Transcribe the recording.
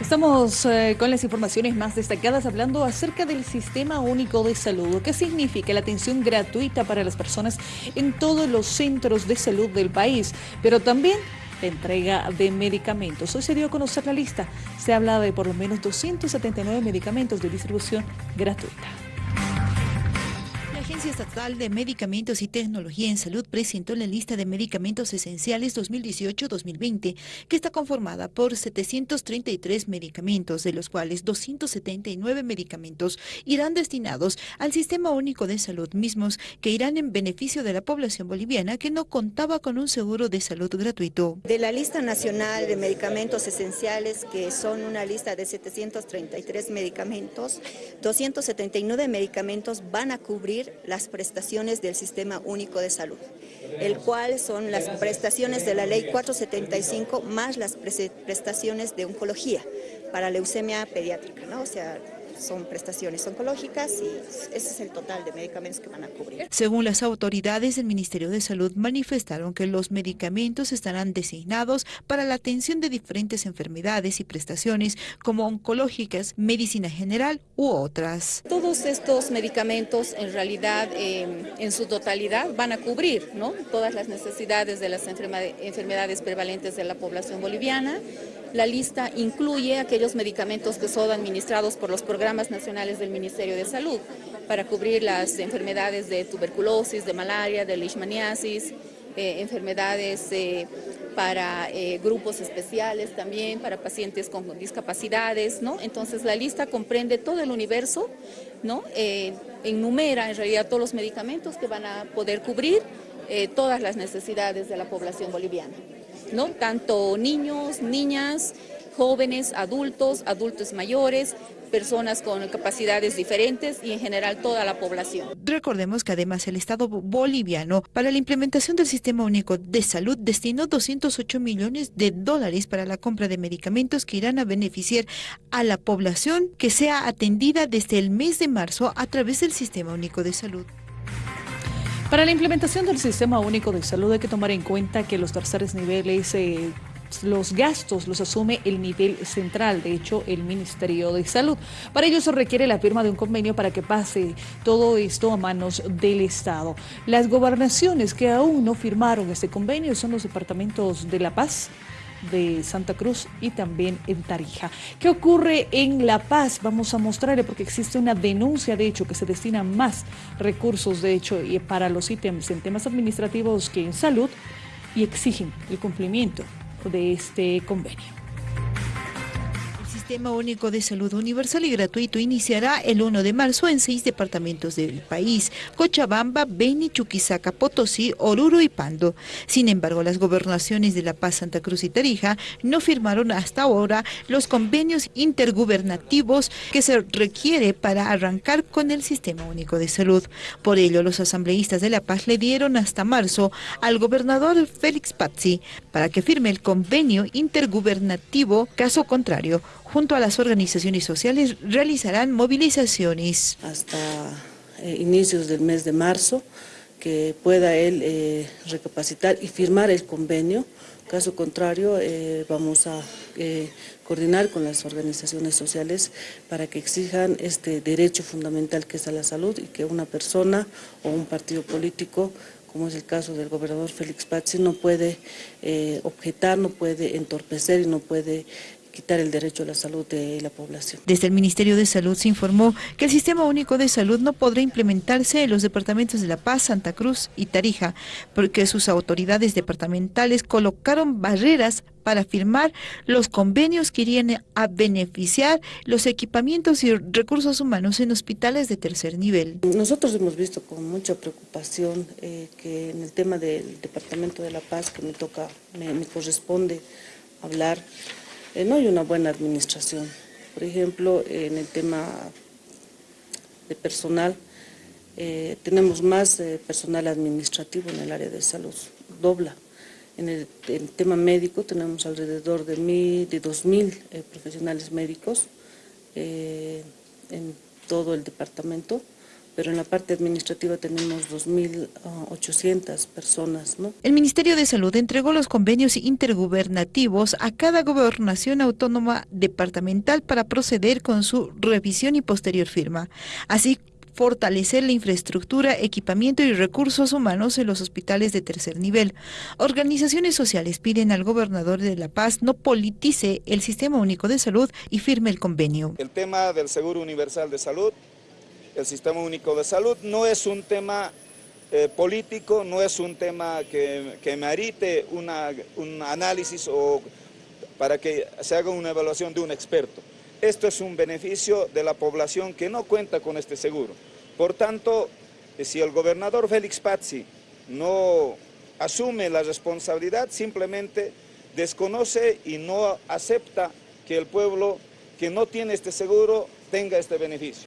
Estamos eh, con las informaciones más destacadas hablando acerca del Sistema Único de Salud. ¿Qué significa la atención gratuita para las personas en todos los centros de salud del país? Pero también la entrega de medicamentos. Hoy se dio a conocer la lista. Se habla de por lo menos 279 medicamentos de distribución gratuita. Agencia Estatal de Medicamentos y Tecnología en Salud presentó la lista de medicamentos esenciales 2018-2020, que está conformada por 733 medicamentos, de los cuales 279 medicamentos irán destinados al Sistema Único de Salud mismos, que irán en beneficio de la población boliviana que no contaba con un seguro de salud gratuito. De la lista nacional de medicamentos esenciales, que son una lista de 733 medicamentos, 279 medicamentos van a cubrir las prestaciones del Sistema Único de Salud, el cual son las prestaciones de la Ley 475 más las prestaciones de oncología para leucemia pediátrica, ¿no? O sea, son prestaciones oncológicas y ese es el total de medicamentos que van a cubrir. Según las autoridades del Ministerio de Salud, manifestaron que los medicamentos estarán designados para la atención de diferentes enfermedades y prestaciones como oncológicas, medicina general u otras. Todos estos medicamentos en realidad em, en su totalidad van a cubrir ¿no? todas las necesidades de las enfermedades prevalentes de la población boliviana. La lista incluye aquellos medicamentos que son administrados por los programas nacionales del Ministerio de Salud para cubrir las enfermedades de tuberculosis, de malaria, de leishmaniasis, eh, enfermedades eh, para eh, grupos especiales también, para pacientes con discapacidades, ¿no? Entonces la lista comprende todo el universo, ¿no? enumera en realidad todos los medicamentos que van a poder cubrir todas las necesidades de la población boliviana. ¿no? Tanto niños, niñas, jóvenes, adultos, adultos mayores, personas con capacidades diferentes y en general toda la población. Recordemos que además el Estado boliviano para la implementación del Sistema Único de Salud destinó 208 millones de dólares para la compra de medicamentos que irán a beneficiar a la población que sea atendida desde el mes de marzo a través del Sistema Único de Salud. Para la implementación del Sistema Único de Salud hay que tomar en cuenta que los terceros niveles... Eh, los gastos los asume el nivel central, de hecho el Ministerio de Salud. Para ello se requiere la firma de un convenio para que pase todo esto a manos del Estado. Las gobernaciones que aún no firmaron este convenio son los departamentos de La Paz, de Santa Cruz y también en Tarija. ¿Qué ocurre en La Paz? Vamos a mostrarle porque existe una denuncia de hecho que se destina más recursos de hecho para los ítems en temas administrativos que en salud y exigen el cumplimiento de este convenio. Sistema Único de Salud Universal y Gratuito iniciará el 1 de marzo en seis departamentos del país, Cochabamba, Beni, Chuquisaca, Potosí, Oruro y Pando. Sin embargo, las gobernaciones de La Paz, Santa Cruz y Tarija no firmaron hasta ahora los convenios intergubernativos que se requiere para arrancar con el Sistema Único de Salud. Por ello, los asambleístas de La Paz le dieron hasta marzo al gobernador Félix Pazzi para que firme el convenio intergubernativo, caso contrario, junto a las organizaciones sociales realizarán movilizaciones. Hasta eh, inicios del mes de marzo, que pueda él eh, recapacitar y firmar el convenio. Caso contrario, eh, vamos a coordinar con las organizaciones sociales para que exijan este derecho fundamental que es a la salud y que una persona o un partido político como es el caso del gobernador Félix Pazzi, no puede objetar, no puede entorpecer y no puede quitar el derecho a la salud de la población. Desde el Ministerio de Salud se informó que el Sistema Único de Salud no podrá implementarse en los departamentos de La Paz, Santa Cruz y Tarija, porque sus autoridades departamentales colocaron barreras para firmar los convenios que irían a beneficiar los equipamientos y recursos humanos en hospitales de tercer nivel. Nosotros hemos visto con mucha preocupación eh, que en el tema del Departamento de La Paz, que me toca, me corresponde hablar, eh, no hay una buena administración. Por ejemplo, en el tema de personal, eh, tenemos más eh, personal administrativo en el área de salud, dobla. En el, tema médico tenemos alrededor de, mil, de 2.000 profesionales médicos en todo el departamento, pero en la parte administrativa tenemos 2.800 personas. ¿no? El Ministerio de Salud entregó los convenios intergubernativos a cada gobernación autónoma departamental para proceder con su revisión y posterior firma. Así fortalecer la infraestructura, equipamiento y recursos humanos en los hospitales de tercer nivel. Organizaciones sociales piden al gobernador de La Paz no politice el Sistema Único de Salud y firme el convenio. El tema del Seguro Universal de Salud, el Sistema Único de Salud, no es un tema eh, político, no es un tema que, merite un análisis o para que se haga una evaluación de un experto. Esto es un beneficio de la población que no cuenta con este seguro. Por tanto, si el gobernador Félix Pazzi no asume la responsabilidad, simplemente desconoce y no acepta que el pueblo que no tiene este seguro tenga este beneficio.